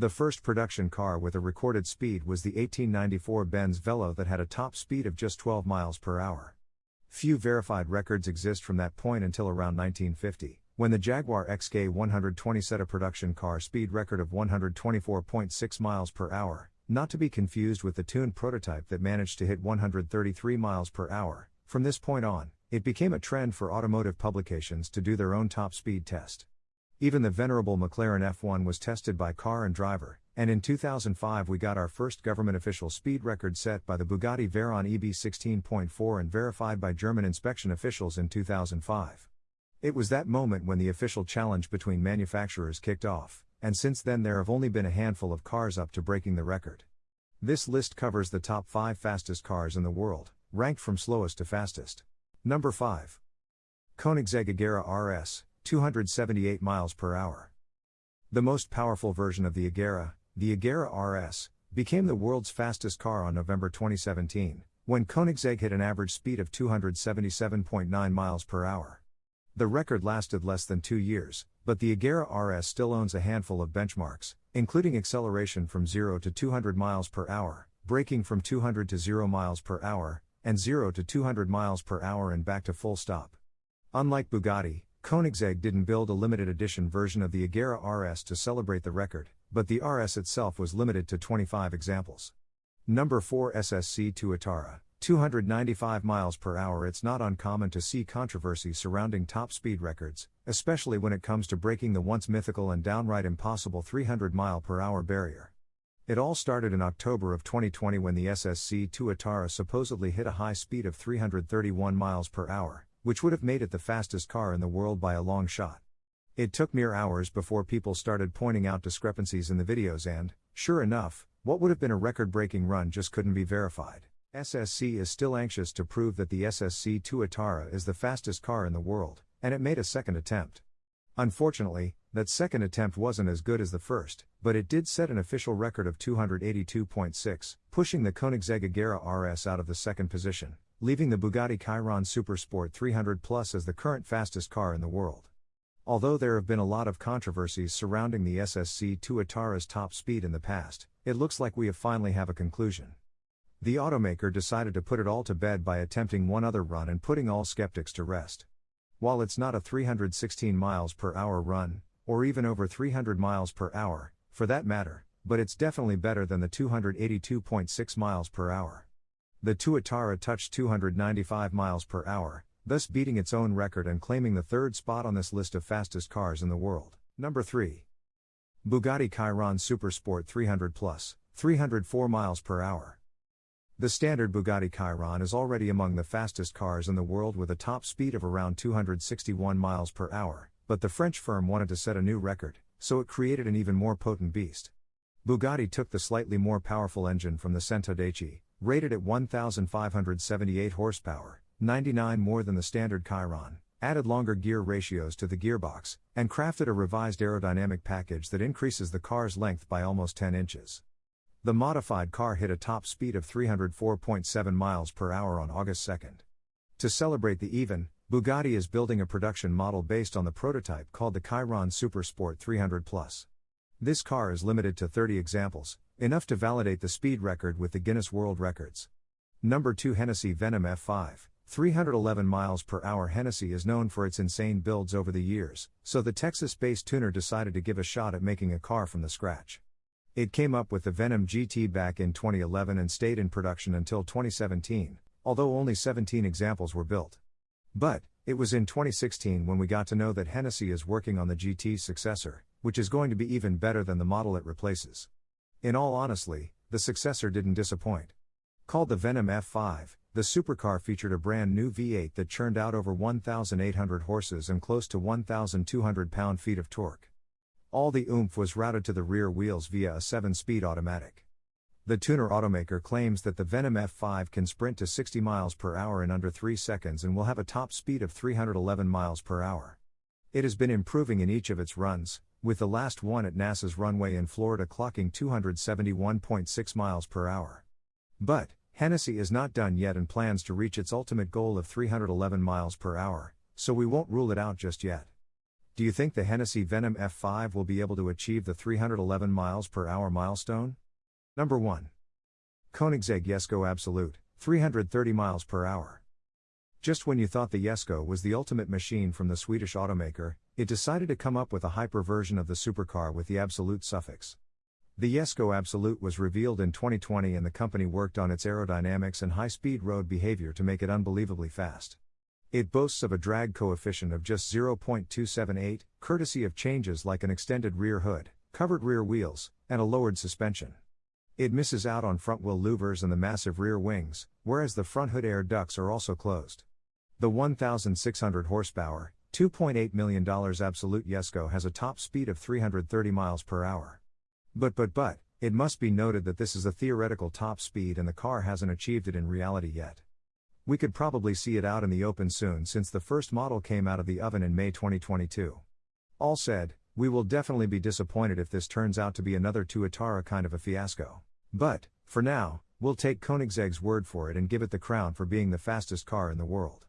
The first production car with a recorded speed was the 1894 Benz Velo that had a top speed of just 12 miles per hour. Few verified records exist from that point until around 1950, when the Jaguar XK 120 set a production car speed record of 124.6 miles per hour, not to be confused with the tuned prototype that managed to hit 133 miles per hour. From this point on, it became a trend for automotive publications to do their own top speed test. Even the venerable McLaren F1 was tested by car and driver, and in 2005 we got our first government official speed record set by the Bugatti Veyron EB 16.4 and verified by German inspection officials in 2005. It was that moment when the official challenge between manufacturers kicked off, and since then there have only been a handful of cars up to breaking the record. This list covers the top 5 fastest cars in the world, ranked from slowest to fastest. Number 5. Koenigsegg Agera RS, 278 miles per hour. The most powerful version of the Agera, the Agera RS, became the world's fastest car on November 2017, when Koenigsegg hit an average speed of 277.9 miles per hour. The record lasted less than two years, but the Agera RS still owns a handful of benchmarks, including acceleration from 0 to 200 miles per hour, braking from 200 to 0 miles per hour, and 0 to 200 miles per hour and back to full stop. Unlike Bugatti, Koenigsegg didn't build a limited edition version of the Agera RS to celebrate the record, but the RS itself was limited to 25 examples. Number 4 SSC Tuatara, 295 miles per hour. It's not uncommon to see controversy surrounding top speed records, especially when it comes to breaking the once mythical and downright impossible 300 mile per hour barrier. It all started in October of 2020 when the SSC Tuatara supposedly hit a high speed of 331 miles per hour, which would have made it the fastest car in the world by a long shot. It took mere hours before people started pointing out discrepancies in the videos, and, sure enough, what would have been a record breaking run just couldn't be verified. SSC is still anxious to prove that the SSC Tuatara is the fastest car in the world, and it made a second attempt. Unfortunately, that second attempt wasn't as good as the first, but it did set an official record of 282.6, pushing the Koenigsegg Agera RS out of the second position leaving the Bugatti Chiron Supersport 300 Plus as the current fastest car in the world. Although there have been a lot of controversies surrounding the SSC Tuatara's top speed in the past, it looks like we have finally have a conclusion. The automaker decided to put it all to bed by attempting one other run and putting all skeptics to rest. While it's not a 316 miles per hour run, or even over 300 miles per hour, for that matter, but it's definitely better than the 282.6 miles per hour. The Tuatara touched 295 miles per hour, thus beating its own record and claiming the third spot on this list of fastest cars in the world. Number 3. Bugatti Chiron Supersport 300 Plus, 304 miles per hour. The standard Bugatti Chiron is already among the fastest cars in the world with a top speed of around 261 miles per hour, but the French firm wanted to set a new record, so it created an even more potent beast. Bugatti took the slightly more powerful engine from the Centodieci, rated at 1,578 horsepower, 99 more than the standard Chiron, added longer gear ratios to the gearbox, and crafted a revised aerodynamic package that increases the car's length by almost 10 inches. The modified car hit a top speed of 304.7 miles per hour on August 2. To celebrate the even, Bugatti is building a production model based on the prototype called the Chiron Supersport 300 Plus. This car is limited to 30 examples, enough to validate the speed record with the Guinness World Records. Number 2 Hennessy Venom F5, 311 miles per hour Hennessy is known for its insane builds over the years, so the Texas-based tuner decided to give a shot at making a car from the scratch. It came up with the Venom GT back in 2011 and stayed in production until 2017, although only 17 examples were built. But, it was in 2016 when we got to know that Hennessy is working on the GT's successor, which is going to be even better than the model it replaces. In all honesty, the successor didn't disappoint. Called the Venom F5, the supercar featured a brand new V8 that churned out over 1,800 horses and close to 1,200 pound feet of torque. All the oomph was routed to the rear wheels via a 7 speed automatic. The tuner automaker claims that the Venom F5 can sprint to 60 miles per hour in under 3 seconds and will have a top speed of 311 miles per hour. It has been improving in each of its runs, with the last one at NASA's runway in Florida clocking 271.6 miles per hour. But, Hennessy is not done yet and plans to reach its ultimate goal of 311 miles per hour, so we won't rule it out just yet. do you think the Hennessy Venom F5 will be able to achieve the 311 miles per hour milestone? Number 1. Koenigsegg Jesko Absolute, 330 miles per hour. Just when you thought the Jesko was the ultimate machine from the Swedish automaker, it decided to come up with a hyper version of the supercar with the Absolute suffix. The Jesko Absolute was revealed in 2020 and the company worked on its aerodynamics and high speed road behavior to make it unbelievably fast. It boasts of a drag coefficient of just 0.278, courtesy of changes like an extended rear hood, covered rear wheels, and a lowered suspension. It misses out on front wheel louvers and the massive rear wings, whereas the front hood air ducts are also closed. The 1,600 horsepower, $2.8 million Absolute Jesko has a top speed of 330 miles per hour. But but but, it must be noted that this is a theoretical top speed and the car hasn't achieved it in reality yet. We could probably see it out in the open soon since the first model came out of the oven in May 2022. All said, we will definitely be disappointed if this turns out to be another Tuatara kind of a fiasco. But, for now, we'll take Koenigsegg's word for it and give it the crown for being the fastest car in the world.